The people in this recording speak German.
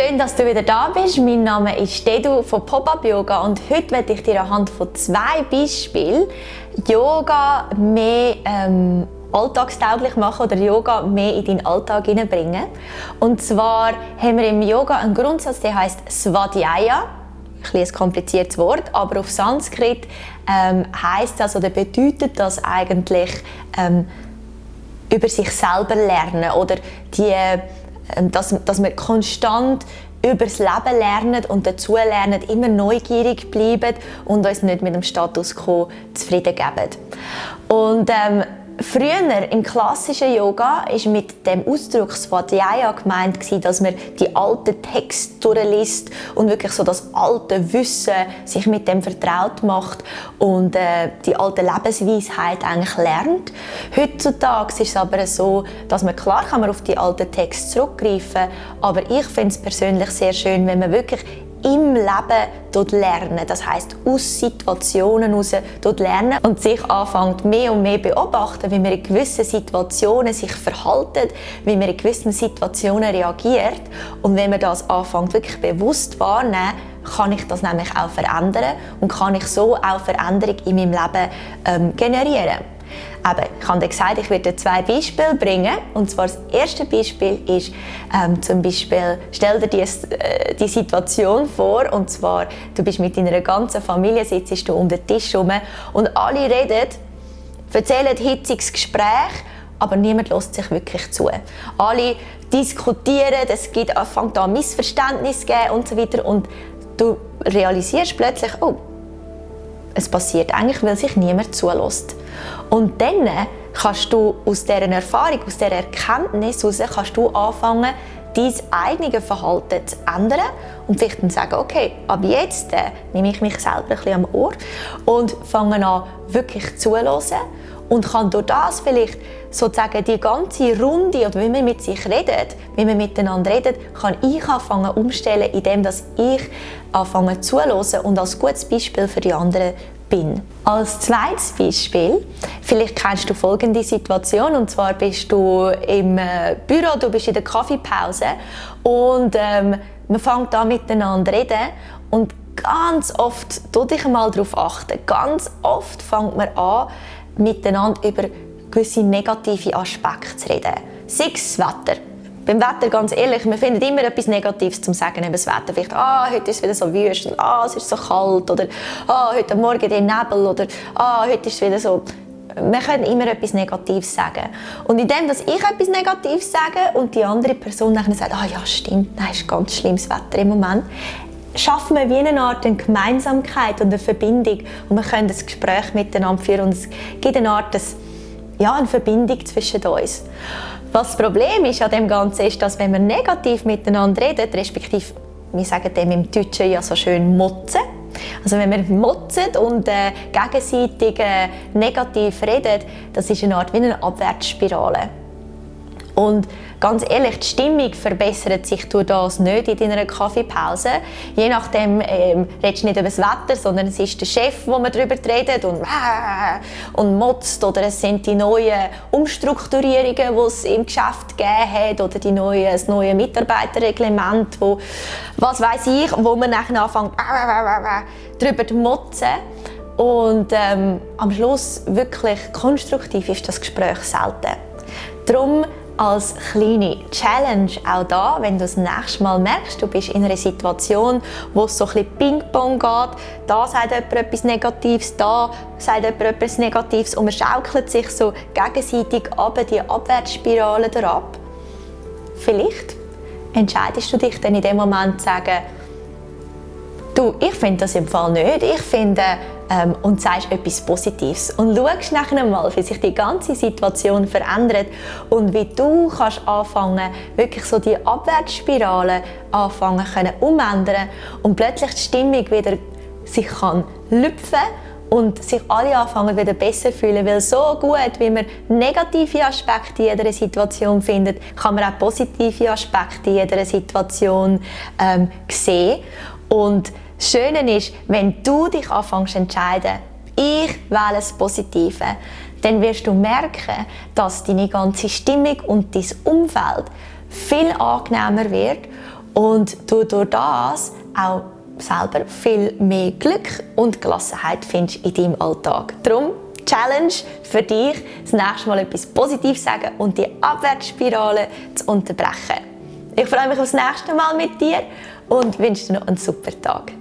Schön, dass du wieder da bist. Mein Name ist Dedu von Pop-Up Yoga und heute werde ich dir anhand von zwei Beispielen Yoga mehr ähm, alltagstauglich machen oder Yoga mehr in deinen Alltag hineinbringen. Und zwar haben wir im Yoga einen Grundsatz, der heißt Svadhyaya. Ein, ein kompliziertes Wort, aber auf Sanskrit ähm, heißt das oder bedeutet das eigentlich ähm, über sich selber lernen oder die, dass, dass wir konstant über das Leben lernen und dazu lernen, immer neugierig bleiben und uns nicht mit dem Status quo zufrieden geben. Und ähm, Früher im klassischen Yoga ist mit dem Ausdruck Svadhyaya gemeint, dass man die alten Texte durchliest und wirklich so das alte Wissen sich mit dem vertraut macht und äh, die alte Lebensweisheit eigentlich lernt. Heutzutage ist es aber so, dass man klar kann man auf die alten Texte zurückgreifen, aber ich finde es persönlich sehr schön, wenn man wirklich im Leben lernen. Das heißt aus Situationen heraus lernen und sich anfängt mehr und mehr beobachten, wie man in gewissen Situationen sich verhaltet, wie man in gewissen Situationen reagiert. Und wenn man das anfängt wirklich bewusst wahrnehmen, kann ich das nämlich auch verändern und kann ich so auch Veränderung in meinem Leben ähm, generieren. Eben, ich habe gesagt, ich werde zwei Beispiele bringen. Und zwar das erste Beispiel ist ähm, zum Beispiel, stell dir die, äh, die Situation vor, und zwar, du bist mit deiner ganzen Familie, sitzt du um den Tisch herum und alle reden, erzählen hitziges Gespräch, aber niemand lässt sich wirklich zu. Alle diskutieren, es gibt, fängt an Missverständnisse geben und so weiter und du realisierst plötzlich, oh, es passiert eigentlich, weil sich niemand zulässt. Und dann kannst du aus dieser Erfahrung, aus dieser Erkenntnis heraus, kannst du anfangen, dein eigenes Verhalten zu ändern und vielleicht dann sagen, okay, ab jetzt äh, nehme ich mich selber ein bisschen am Ohr und fange an, wirklich zuzuhören und kann durch das vielleicht sozusagen die ganze Runde oder wie man mit sich redet, wie man miteinander redet, kann ich anfangen umstellen, indem ich anfange zuzuhören und als gutes Beispiel für die anderen bin. Als zweites Beispiel, vielleicht kennst du folgende Situation und zwar bist du im äh, Büro, du bist in der Kaffeepause und ähm, man fängt an miteinander reden und ganz oft, tu dich mal darauf achten, ganz oft fängt man an miteinander über gewisse negative Aspekte zu reden. Sei es Wetter, beim Wetter, ganz ehrlich, man findet immer etwas Negatives zum sagen über das Wetter. Vielleicht, ah, heute ist es wieder so wüst, ah, es ist so kalt, oder ah, heute Morgen der Nebel, oder ah, heute ist es wieder so... Wir können immer etwas Negatives sagen. Und indem dass ich etwas Negatives sage und die andere Person dann sagt, ah ja, stimmt, nein, ist ganz schlimmes Wetter im Moment, schaffen wir wie eine Art eine Gemeinsamkeit und eine Verbindung und wir können das Gespräch miteinander führen und es gibt eine Art des, ja, eine Verbindung zwischen uns. Was das Problem ist an dem Ganzen ist, dass wenn wir negativ miteinander reden, respektive wir sagen dem im Deutschen ja so schön motzen, also wenn wir motzen und äh, gegenseitig äh, negativ reden, das ist eine Art wie eine Abwärtsspirale. Und ganz ehrlich, die Stimmung verbessert sich durch das nicht in deiner Kaffeepause. Je nachdem ähm, redest du nicht über das Wetter, sondern es ist der Chef, wo man darüber redet und, und motzt oder es sind die neuen Umstrukturierungen, die es im Geschäft gegeben hat oder die neue, das neue Mitarbeiterreglement, wo, was weiß ich, wo man nachher anfängt darüber zu motzen. Und ähm, am Schluss wirklich konstruktiv ist das Gespräch selten. Darum als kleine Challenge auch da, wenn du das nächste Mal merkst, du bist in einer Situation, wo es so ein bisschen Ping-Pong geht, da sagt jemand etwas Negatives, da sagt jemand etwas Negatives und man schaukelt sich so gegenseitig ab, die Abwärtsspirale ab. Vielleicht entscheidest du dich dann in dem Moment zu sagen, du, ich finde das im Fall nicht, ich finde, ähm, und sagst etwas Positives. Und schaust nachher mal, wie sich die ganze Situation verändert und wie du kannst anfangen, wirklich so die Abwärtsspirale anfangen können umändern und plötzlich die Stimmung wieder sich kann lüpfen und sich alle anfangen wieder besser fühlen, weil so gut, wie man negative Aspekte in jeder Situation findet, kann man auch positive Aspekte in jeder Situation ähm, sehen. Und das Schöne ist, wenn du dich anfängst zu entscheiden, ich wähle das Positive, dann wirst du merken, dass deine ganze Stimmung und dein Umfeld viel angenehmer wird und du durch das auch selber viel mehr Glück und Gelassenheit findest in deinem Alltag. Darum Challenge für dich, das nächste Mal etwas Positives sagen und die Abwärtsspirale zu unterbrechen. Ich freue mich aufs nächste Mal mit dir und wünsche dir noch einen super Tag.